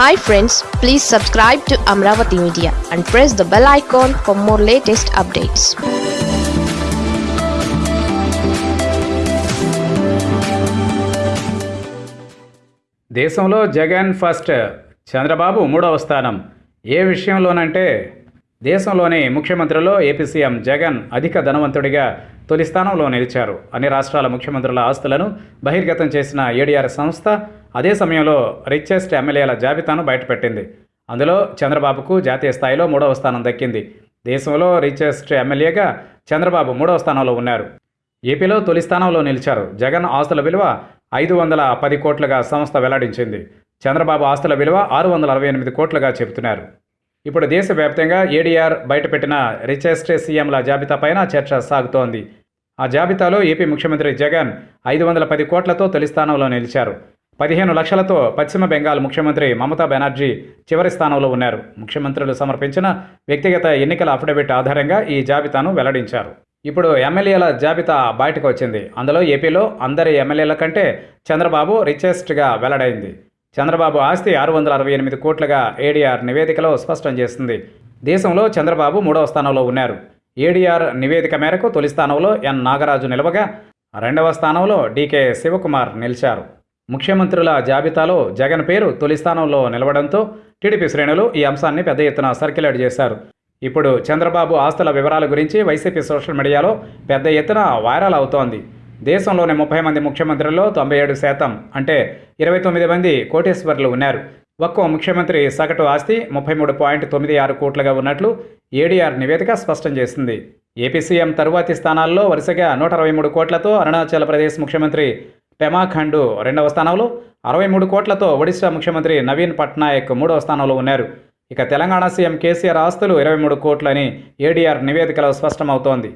Hi friends please subscribe to Amaravati media and press the bell icon for more latest updates దేశంలో Jagan first Chandrababu మూడవ స్థానం. ఏ విషయంలోనంటే దేశంలోని ముఖ్యమంత్రుల్లో AP CM Jagan అధిక ధనవంతుడిగా తొలి స్థానంలో నిలిచారు. అన్ని రాష్ట్రాల ముఖ్యమంత్రుల ఆస్తులను బహిర్గతం చేసిన ఏడీఆర్ సంస్థ అదే సమయంలో రిచెస్ట్ ఎమ్మెల్యేల జాబితాను బయటపెట్టింది. అందులో చంద్రబాబుకు జాతీయ స్థాయిలో మూడవ స్థానం దక్కింది. దేశంలో రిచెస్ట్ ఎమ్మెల్యేగా చంద్రబాబు మూడవ స్థానంలో ఉన్నారు. ఏపీలో తొలి స్థానంలో నిలిచారు. జగన్ ఆస్తుల విలువ ఐదు వందల పది కోట్లుగా సంస్థ వెల్లడించింది. చంద్రబాబు ఆస్తుల విలువ ఆరు వందల అరవై ఎనిమిది కోట్లుగా చెబుతున్నారు. ఇప్పుడు దేశవ్యాప్తంగా ఏడీఆర్ బయటపెట్టిన రిచెస్ట్ సీఎంల జాబితాపైన చర్చ సాగుతోంది. ఆ జాబితాలో ఏపీ ముఖ్యమంత్రి జగన్ ఐదు వందల పది కోట్లతో తొలి స్థానంలో నిలిచారు. పదిహేను లక్షలతో పశ్చిమ బెంగాల్ ముఖ్యమంత్రి మమతా బెనర్జీ చివరి స్థానంలో ఉన్నారు. ముఖ్యమంత్రులు సమర్పించిన వ్యక్తిగత ఎన్నికల అఫిడవిట్ ఆధారంగా ఈ జాబితాను వెల్లడించారు. ఇప్పుడు ఎమ్మెల్యేల జాబితా బయటకు వచ్చింది. అందులో ఏపీలో అందరి ఎమ్మెల్యేల కంటే చంద్రబాబు రిచెస్ట్గా వెల్లడైంది. చంద్రబాబు ఆస్తి ఆరు వందల అరవై ఎనిమిది కోట్లుగా ఏడీఆర్ నివేదికలో స్పష్టం చేస్తుంది దేశంలో చంద్రబాబు మూడవ స్థానంలో ఉన్నారు. ఏడీఆర్ నివేదిక మేరకు తొలి స్థానంలో ఎన్ నాగరాజు నిలవగా రెండవ స్థానంలో డీకే శివకుమార్ నిలిచారు. ముఖ్యమంత్రుల జాబితాలో జగన్ పేరు తొలి స్థానంలో నిలవడంతో టీడీపీ శ్రేణులు ఈ అంశాన్ని పెద్ద ఎత్తున సర్క్యులేట్ చేశారు. ఇప్పుడు చంద్రబాబు ఆస్తుల వివరాల గురించి వైసీపీ సోషల్ మీడియాలో పెద్ద ఎత్తున వైరల్ అవుతోంది. దేశంలోని ముప్పై మంది ముఖ్యమంత్రుల్లో తొంభై ఏడు శాతం అంటే ఇరవై తొమ్మిది మంది కోటేశ్వర్లు ఉన్నారు. ఒక్కో ముఖ్యమంత్రి సగటు ఆస్తి ముప్పై మూడు పాయింట్ తొమ్మిది ఆరు కోట్లుగా ఉన్నట్లు ఏడీఆర్ నివేదిక స్పష్టం చేసింది. ఏపీ సీఎం తరువాతి స్థానాల్లో వరుసగా నూట అరవై మూడు కోట్లతో అరుణాచల్ ప్రదేశ్ ముఖ్యమంత్రి పెమాఖండు రెండవ స్థానంలో అరవై మూడు కోట్లతో ఒడిశా ముఖ్యమంత్రి నవీన్ పట్నాయక్ మూడవ స్థానంలో ఉన్నారు. ఇక తెలంగాణ సీఎం కేసీఆర్ ఆస్తులు ఇరవై మూడు కోట్లని ఏడీఆర్ నివేదికలో స్పష్టమవుతోంది.